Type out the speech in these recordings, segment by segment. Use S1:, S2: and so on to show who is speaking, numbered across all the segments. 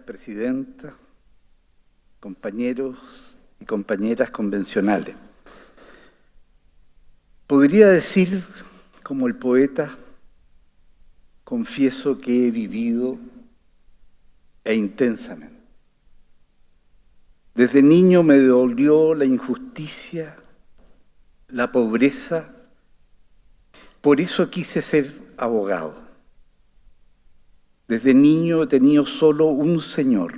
S1: Presidenta, compañeros y compañeras convencionales. Podría decir, como el poeta, confieso que he vivido e intensamente. Desde niño me dolió la injusticia, la pobreza, por eso quise ser abogado. Desde niño he tenido solo un señor,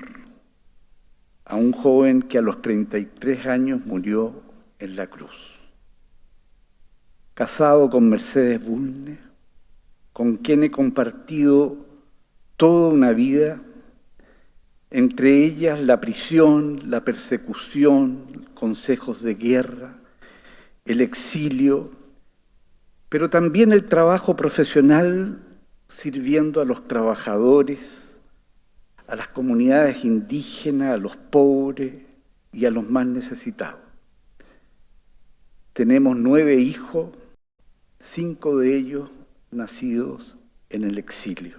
S1: a un joven que a los 33 años murió en la cruz. Casado con Mercedes Bulnes, con quien he compartido toda una vida, entre ellas la prisión, la persecución, consejos de guerra, el exilio, pero también el trabajo profesional sirviendo a los trabajadores, a las comunidades indígenas, a los pobres y a los más necesitados. Tenemos nueve hijos, cinco de ellos nacidos en el exilio.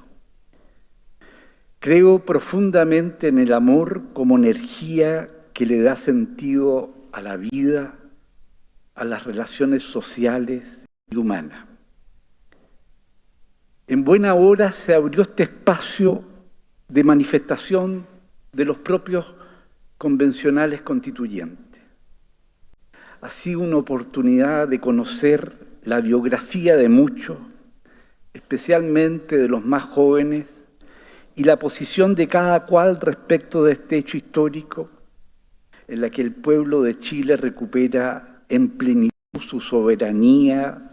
S1: Creo profundamente en el amor como energía que le da sentido a la vida, a las relaciones sociales y humanas. En buena hora se abrió este espacio de manifestación de los propios convencionales constituyentes. Ha sido una oportunidad de conocer la biografía de muchos, especialmente de los más jóvenes, y la posición de cada cual respecto de este hecho histórico en la que el pueblo de Chile recupera en plenitud su soberanía,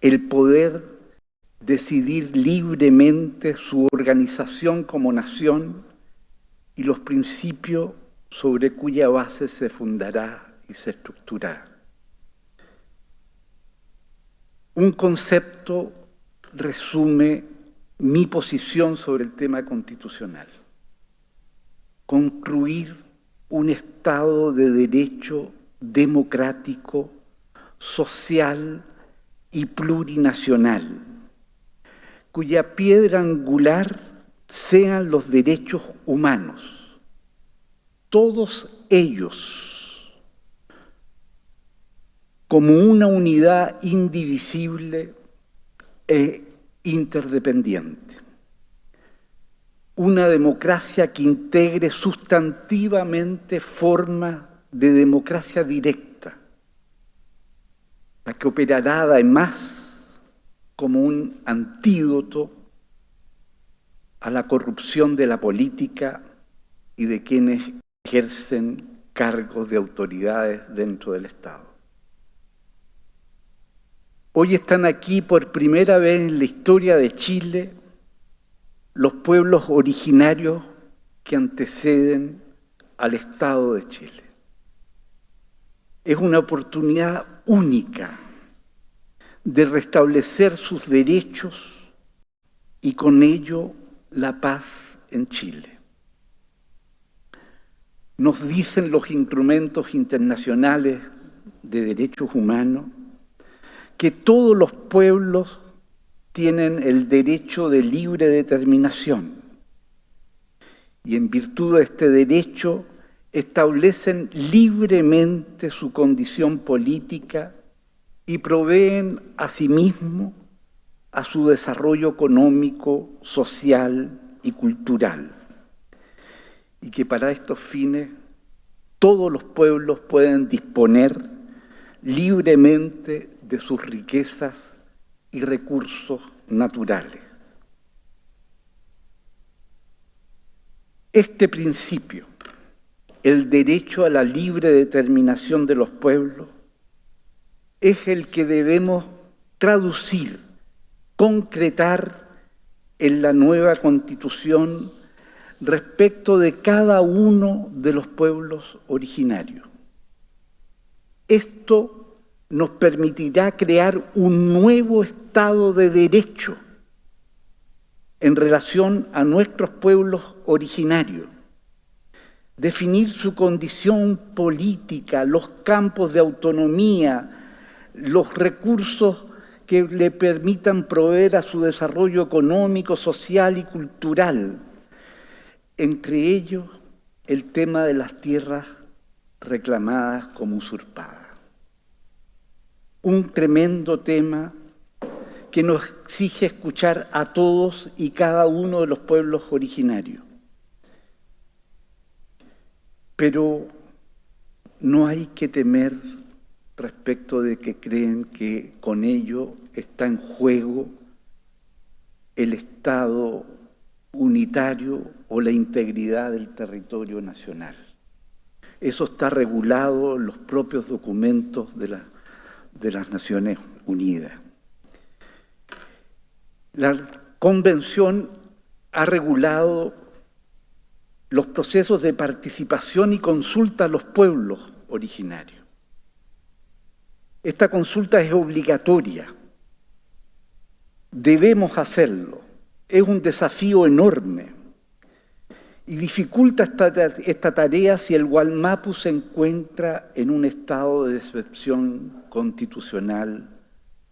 S1: el poder decidir libremente su organización como nación y los principios sobre cuya base se fundará y se estructurará. Un concepto resume mi posición sobre el tema constitucional. Concluir un Estado de derecho democrático, social y plurinacional, cuya piedra angular sean los derechos humanos, todos ellos como una unidad indivisible e interdependiente. Una democracia que integre sustantivamente formas de democracia directa, la que operará además como un antídoto a la corrupción de la política y de quienes ejercen cargos de autoridades dentro del Estado. Hoy están aquí por primera vez en la historia de Chile los pueblos originarios que anteceden al Estado de Chile. Es una oportunidad única de restablecer sus derechos y con ello la paz en Chile. Nos dicen los instrumentos internacionales de derechos humanos que todos los pueblos tienen el derecho de libre determinación y en virtud de este derecho establecen libremente su condición política y proveen a sí mismos a su desarrollo económico, social y cultural. Y que para estos fines todos los pueblos pueden disponer libremente de sus riquezas y recursos naturales. Este principio, el derecho a la libre determinación de los pueblos, es el que debemos traducir, concretar en la nueva Constitución respecto de cada uno de los pueblos originarios. Esto nos permitirá crear un nuevo Estado de Derecho en relación a nuestros pueblos originarios, definir su condición política, los campos de autonomía, los recursos que le permitan proveer a su desarrollo económico, social y cultural, entre ellos el tema de las tierras reclamadas como usurpadas. Un tremendo tema que nos exige escuchar a todos y cada uno de los pueblos originarios. Pero no hay que temer respecto de que creen que con ello está en juego el Estado unitario o la integridad del territorio nacional. Eso está regulado en los propios documentos de, de las Naciones Unidas. La Convención ha regulado los procesos de participación y consulta a los pueblos originarios. Esta consulta es obligatoria. Debemos hacerlo. Es un desafío enorme y dificulta esta, esta, tarea si el Gualmapu se encuentra en un estado de excepción constitucional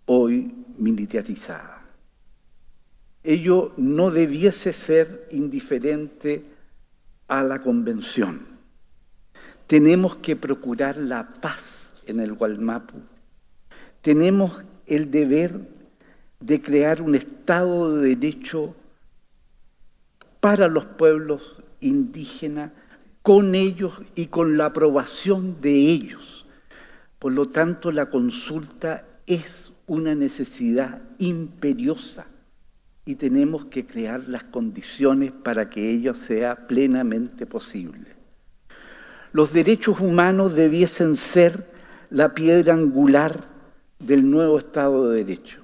S1: hoy militarizada. Ello no debiese ser indiferente a la Convención. Tenemos que procurar la paz en el Gualmapu. Tenemos el deber de crear un Estado de Derecho para los pueblos indígenas, con ellos y con la aprobación de ellos. Por lo tanto, la consulta es una necesidad imperiosa y tenemos que crear las condiciones para que ello sea plenamente posible. Los derechos humanos debiesen ser la piedra angular del nuevo Estado de Derecho.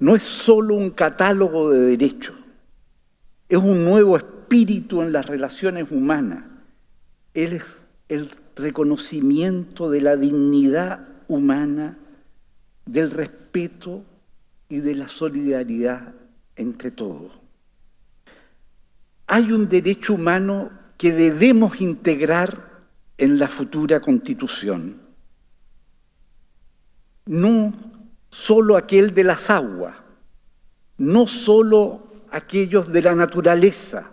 S1: No es solo un catálogo de derechos, es un nuevo espíritu en las relaciones humanas. Es el reconocimiento de la dignidad humana, del respeto y de la solidaridad entre todos. Hay un derecho humano que debemos integrar en la futura constitución. No solo aquel de las aguas, no solo aquellos de la naturaleza,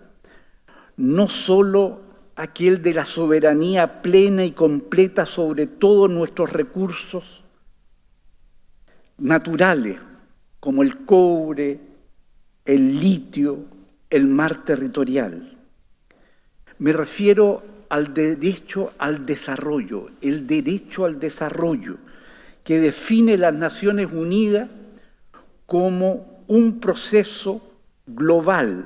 S1: no solo aquel de la soberanía plena y completa sobre todos nuestros recursos naturales, como el cobre, el litio, el mar territorial. Me refiero al derecho al desarrollo, el derecho al desarrollo que define las Naciones Unidas como un proceso global,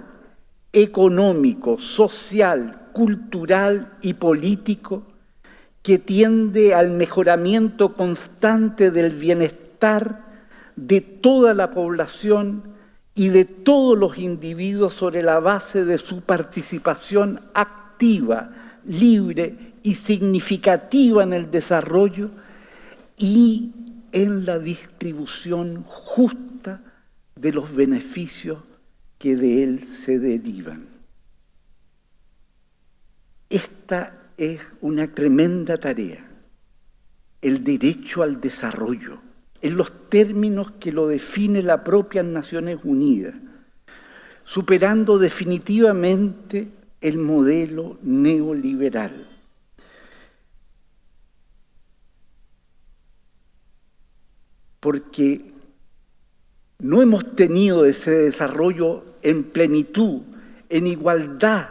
S1: económico, social, cultural y político que tiende al mejoramiento constante del bienestar de toda la población y de todos los individuos sobre la base de su participación activa, libre y significativa en el desarrollo y en la distribución justa de los beneficios que de él se derivan. Esta es una tremenda tarea, el derecho al desarrollo en los términos que lo define la propia Naciones Unidas, superando definitivamente el modelo neoliberal. Porque no hemos tenido ese desarrollo en plenitud, en igualdad,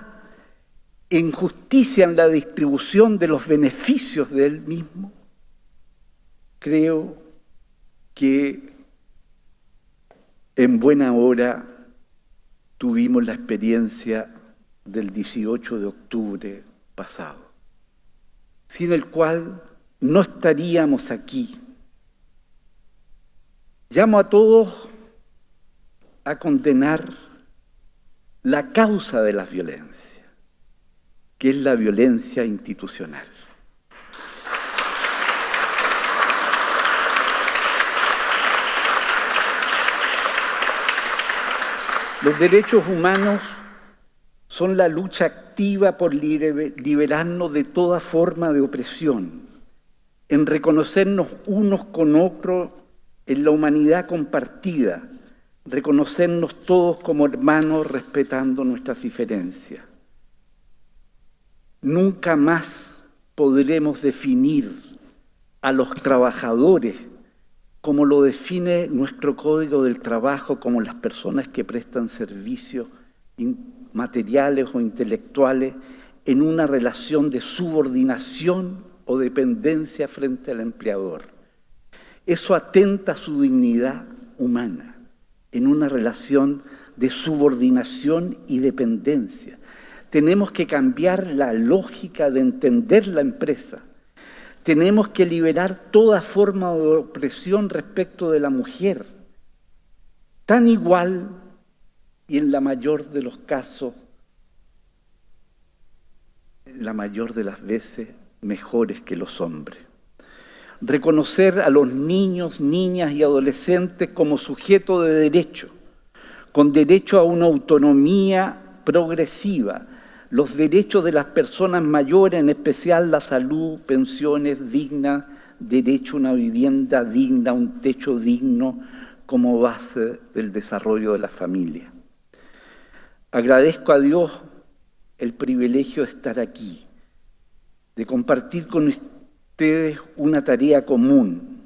S1: en justicia en la distribución de los beneficios de él mismo, creo que en buena hora tuvimos la experiencia del 18 de octubre pasado, sin el cual no estaríamos aquí. Llamo a todos a condenar la causa de la violencia, que es la violencia institucional. Los derechos humanos son la lucha activa por liberarnos de toda forma de opresión, en reconocernos unos con otros en la humanidad compartida, reconocernos todos como hermanos respetando nuestras diferencias. Nunca más podremos definir a los trabajadores como lo define nuestro Código del Trabajo como las personas que prestan servicios materiales o intelectuales en una relación de subordinación o dependencia frente al empleador. Eso atenta a su dignidad humana en una relación de subordinación y dependencia. Tenemos que cambiar la lógica de entender la empresa. Tenemos que liberar toda forma de opresión respecto de la mujer, tan igual y en la mayor de los casos, la mayor de las veces, mejores que los hombres. Reconocer a los niños, niñas y adolescentes como sujeto de derecho, con derecho a una autonomía progresiva, los derechos de las personas mayores, en especial la salud, pensiones dignas, derecho a una vivienda digna, un techo digno como base del desarrollo de la familia. Agradezco a Dios el privilegio de estar aquí, de compartir con ustedes una tarea común,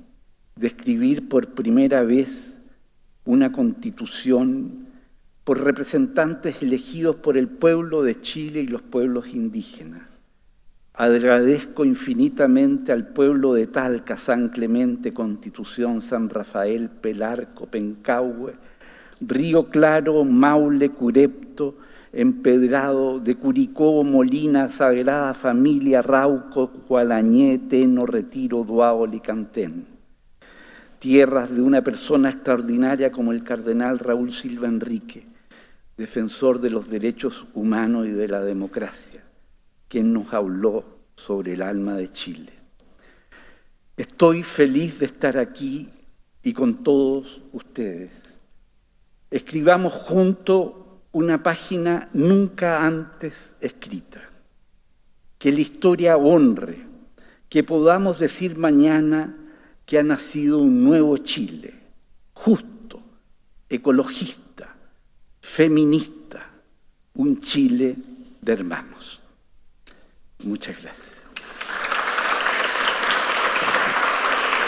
S1: de escribir por primera vez una constitución por representantes elegidos por el pueblo de Chile y los pueblos indígenas. Agradezco infinitamente al pueblo de Talca, San Clemente, Constitución, San Rafael, Pelarco, Pencahue, Río Claro, Maule, Curepto, Empedrado, de Curicó, Molina, Sagrada Familia, Rauco, Cualañé, Teno, Retiro, Duao, Licantén. Tierras de una persona extraordinaria como el cardenal Raúl Silva Enrique, defensor de los derechos humanos y de la democracia, quien nos habló sobre el alma de Chile. Estoy feliz de estar aquí y con todos ustedes escribamos junto una página nunca antes escrita. Que la historia honre, que podamos decir mañana que ha nacido un nuevo Chile, justo, ecologista, feminista, un Chile de hermanos. Muchas gracias.